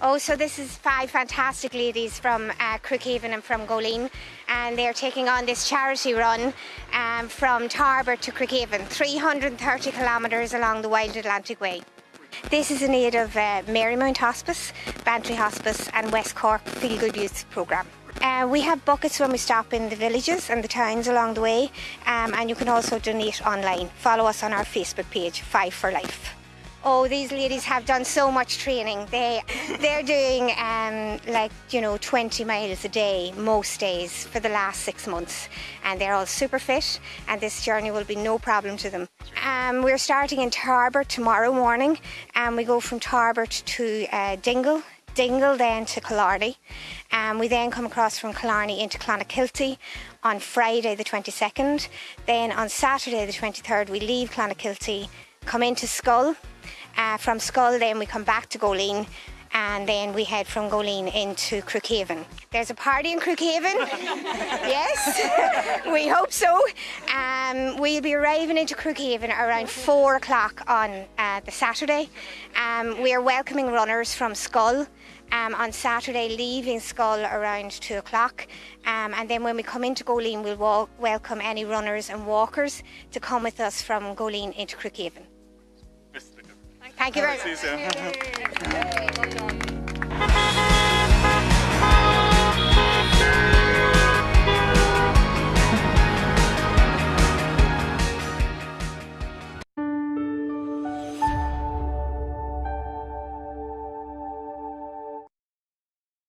Oh, so this is five fantastic ladies from uh, Crookhaven and from Goleen, and they're taking on this charity run um, from Tarbert to Crookhaven, 330 kilometres along the Wild Atlantic Way. This is in aid of uh, Marymount Hospice, Bantry Hospice, and West Cork Feel Good Youth Programme. Uh, we have buckets when we stop in the villages and the towns along the way, um, and you can also donate online. Follow us on our Facebook page, Five for Life. Oh, these ladies have done so much training. They they're doing um, like you know 20 miles a day most days for the last six months, and they're all super fit. And this journey will be no problem to them. Um, we're starting in Tarbert tomorrow morning, and we go from Tarbert to uh, Dingle. Dingle then to Killarney. Um, we then come across from Killarney into Clonakilty on Friday the 22nd. Then on Saturday the 23rd we leave Clonakilty, come into Schull. Uh, from Schull then we come back to Goleen and then we head from Goleen into Crookhaven. There's a party in Crookhaven. yes, we hope so. Um, we'll be arriving into Crookhaven around four o'clock on uh, the Saturday. Um, we are welcoming runners from Schull. Um, on Saturday, leaving Schull around two o'clock, um, and then when we come into Goleen, we'll walk, welcome any runners and walkers to come with us from Goleen into Crookhaven. Thank you very much. See you soon.